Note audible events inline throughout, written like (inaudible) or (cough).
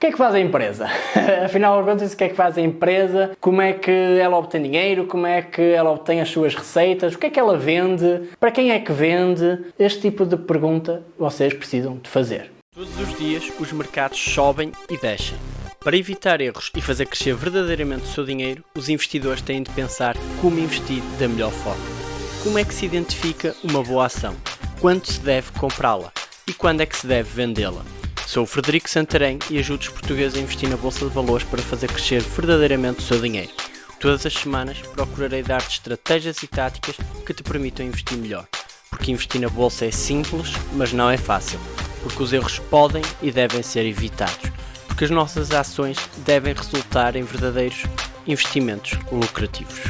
que é que faz a empresa? (laughs) Afinal de contas, o que é que faz a empresa? Como é que ela obtém dinheiro? Como é que ela obtém as suas receitas? O que é que ela vende? Para quem é que vende? Este tipo de pergunta vocês precisam de fazer. Todos os dias os mercados sobem e descem. Para evitar erros e fazer crescer verdadeiramente o seu dinheiro, os investidores têm de pensar como investir da melhor forma. Como é que se identifica uma boa ação? Quando se deve comprá-la? E quando é que se deve vendê-la? Sou o Frederico Santarém e ajudo os portugueses a investir na Bolsa de Valores para fazer crescer verdadeiramente o seu dinheiro. Todas as semanas procurarei dar-te estratégias e táticas que te permitam investir melhor. Porque investir na Bolsa é simples, mas não é fácil. Porque os erros podem e devem ser evitados. Porque as nossas ações devem resultar em verdadeiros investimentos lucrativos.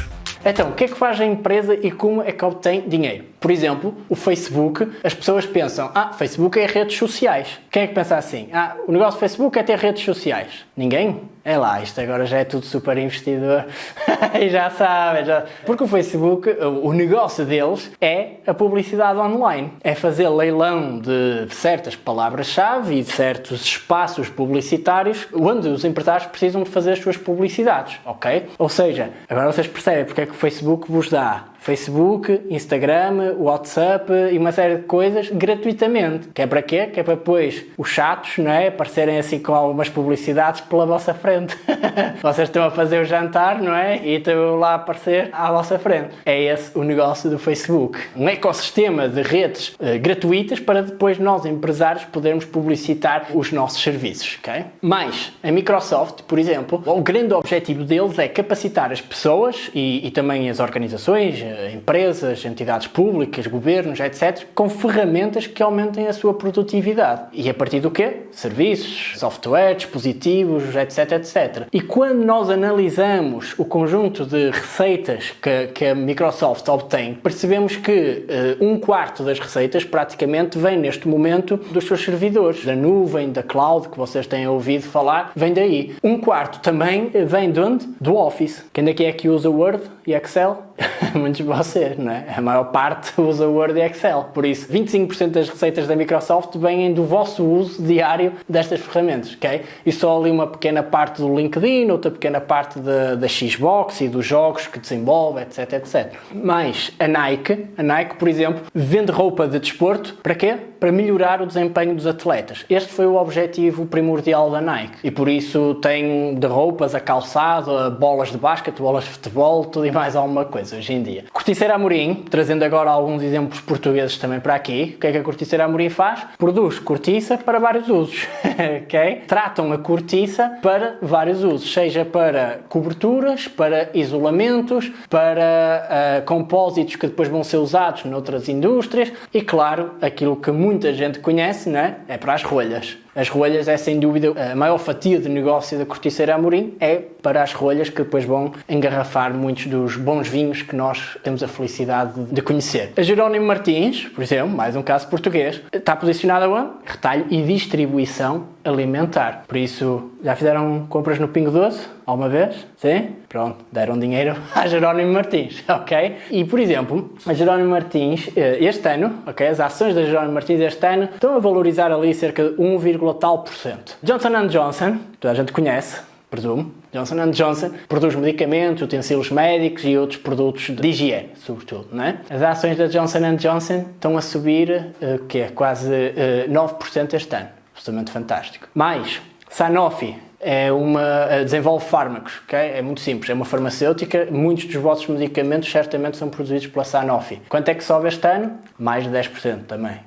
Então, o que é que faz a empresa e como é que obtém dinheiro? Por exemplo, o Facebook, as pessoas pensam, ah, Facebook é redes sociais. Quem é que pensa assim? Ah, o negócio do Facebook é ter redes sociais. Ninguém? É lá, isto agora já é tudo super investidor (laughs) e já sabem. Já... Porque o Facebook, o negócio deles é a publicidade online. É fazer leilão de certas palavras-chave e certos espaços publicitários onde os empresários precisam de fazer as suas publicidades, ok? Ou seja, agora vocês percebem porque é que o Facebook vos dá Facebook, Instagram, WhatsApp e uma série de coisas gratuitamente. Que é para quê? Que é para depois os chatos, não é? Aparecerem assim com algumas publicidades pela vossa frente. (laughs) Vocês estão a fazer o jantar, não é? E estão lá a aparecer à vossa frente. É esse o negócio do Facebook. Um ecossistema de redes uh, gratuitas para depois nós, empresários, podermos publicitar os nossos serviços, ok? Mas a Microsoft, por exemplo, o grande objetivo deles é capacitar as pessoas e, e também as organizações, empresas, entidades públicas, governos, etc., com ferramentas que aumentem a sua produtividade. E a partir do quê? Serviços, software, dispositivos, etc, etc. E quando nós analisamos o conjunto de receitas que, que a Microsoft obtém, percebemos que uh, um quarto das receitas praticamente vem neste momento dos seus servidores, da nuvem, da cloud, que vocês têm ouvido falar, vem daí. Um quarto também vem de onde? Do Office. Quem daqui é que usa Word e Excel? (laughs) Muitos de vocês, não é? A maior parte (laughs) usa Word e Excel. Por isso, 25% das receitas da Microsoft vêm do vosso uso diário destas ferramentas, ok? E só ali uma pequena parte do LinkedIn, outra pequena parte da, da Xbox e dos jogos que desenvolve, etc, etc. Mas a Nike, a Nike, por exemplo, vende roupa de desporto para quê? Para melhorar o desempenho dos atletas. Este foi o objetivo primordial da Nike. E por isso tem de roupas a calçado, a bolas de basquete, bolas de futebol, tudo e mais alguma coisa hoje em dia. Corticeira Amorim, trazendo agora alguns exemplos portugueses também para aqui, o que é que a Corticeira Amorim faz? Produz cortiça para vários usos, (laughs) ok? Tratam a cortiça para vários usos, seja para coberturas, para isolamentos, para uh, compósitos que depois vão ser usados noutras indústrias e, claro, aquilo que muita gente conhece, né? é para as rolhas. As rolhas é sem dúvida a maior fatia de negócio da Corticeira Amorim, é para as rolhas que depois vão engarrafar muitos dos bons vinhos que nós temos a felicidade de conhecer. A Jerónimo Martins, por exemplo, mais um caso português, está posicionada onde? Retalho e distribuição alimentar. Por isso, já fizeram compras no Pingo Doce? Alguma vez? Sim? Pronto, deram dinheiro (laughs) a Jerónimo Martins, (laughs) ok? E, por exemplo, a Jerónimo Martins, eh, este ano, ok? As ações da Jerónimo Martins este ano estão a valorizar ali cerca de 1, tal por cento. Johnson Johnson, toda a gente conhece, presumo, Johnson Johnson produz medicamentos, utensílios médicos e outros produtos de higiene, sobretudo, não é? As ações da Johnson Johnson estão a subir, uh, que é quase uh, 9% este ano absolutamente fantástico. Mais, Sanofi é uma, desenvolve fármacos, ok? É muito simples, é uma farmacêutica, muitos dos vossos medicamentos certamente são produzidos pela Sanofi. Quanto é que sobe este ano? Mais de 10% também.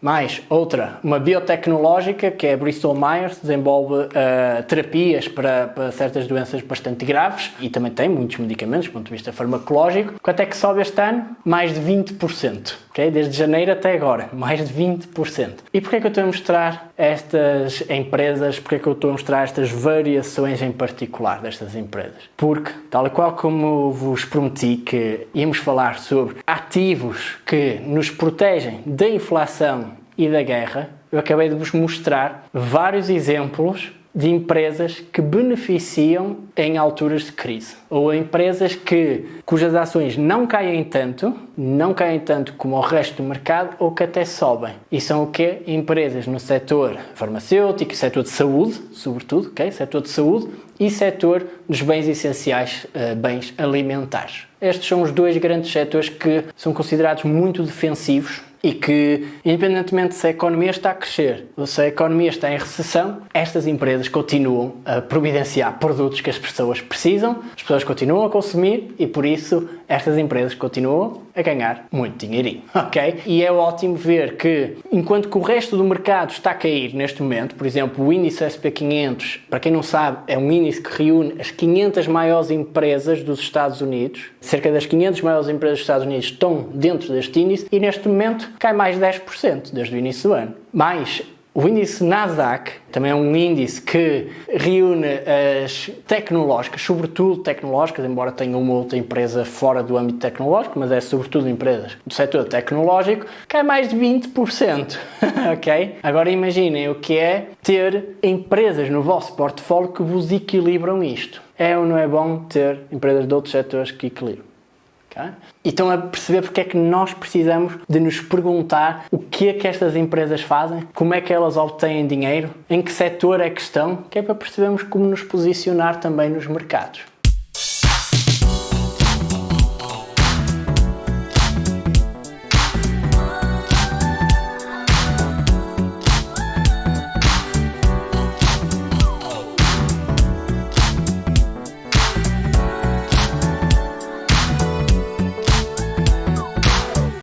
Mais outra, uma biotecnológica que é Bristol Myers, desenvolve uh, terapias para, para, certas doenças bastante graves e também tem muitos medicamentos do ponto de vista farmacológico. Quanto é que sobe este ano? Mais de 20%. Okay? Desde janeiro até agora, mais de 20%. E porquê é que eu estou a mostrar estas empresas, porquê é que eu estou a mostrar estas variações em particular destas empresas? Porque, tal e qual como vos prometi que íamos falar sobre ativos que nos protegem da inflação inflação e da guerra, eu acabei de vos mostrar vários exemplos de empresas que beneficiam em alturas de crise ou empresas que cujas ações não caem tanto, não caem tanto como o resto do mercado ou que até sobem. E são o quê? Empresas no setor farmacêutico, setor de saúde, sobretudo, ok? Setor de saúde e setor dos bens essenciais, uh, bens alimentares. Estes são os dois grandes setores que são considerados muito defensivos e que, independentemente se a economia está a crescer ou se a economia está em recessão, estas empresas continuam a providenciar produtos que as pessoas precisam, as pessoas continuam a consumir e por isso estas empresas continuam a ganhar muito dinheirinho, (laughs) ok? E é ótimo ver que, enquanto que o resto do mercado está a cair neste momento, por exemplo, o índice SP500, para quem não sabe, é um índice que reúne as 500 maiores empresas dos Estados Unidos, cerca das 500 maiores empresas dos Estados Unidos estão dentro deste índice e neste momento cai mais 10% desde o início do ano. Mais o índice Nasdaq também é um índice que reúne as tecnológicas, sobretudo tecnológicas, embora tenha uma outra empresa fora do âmbito tecnológico, mas é sobretudo empresas do setor tecnológico, que é mais de 20%. (laughs) ok? Agora imaginem o que é ter empresas no vosso portfólio que vos equilibram isto. É ou não é bom ter empresas de outros setores que equilibram? Okay? E estão a perceber porque é que nós precisamos de nos perguntar o que é que estas empresas fazem, como é que elas obtêm dinheiro, em que setor é que estão, que é para percebermos como nos posicionar também nos mercados.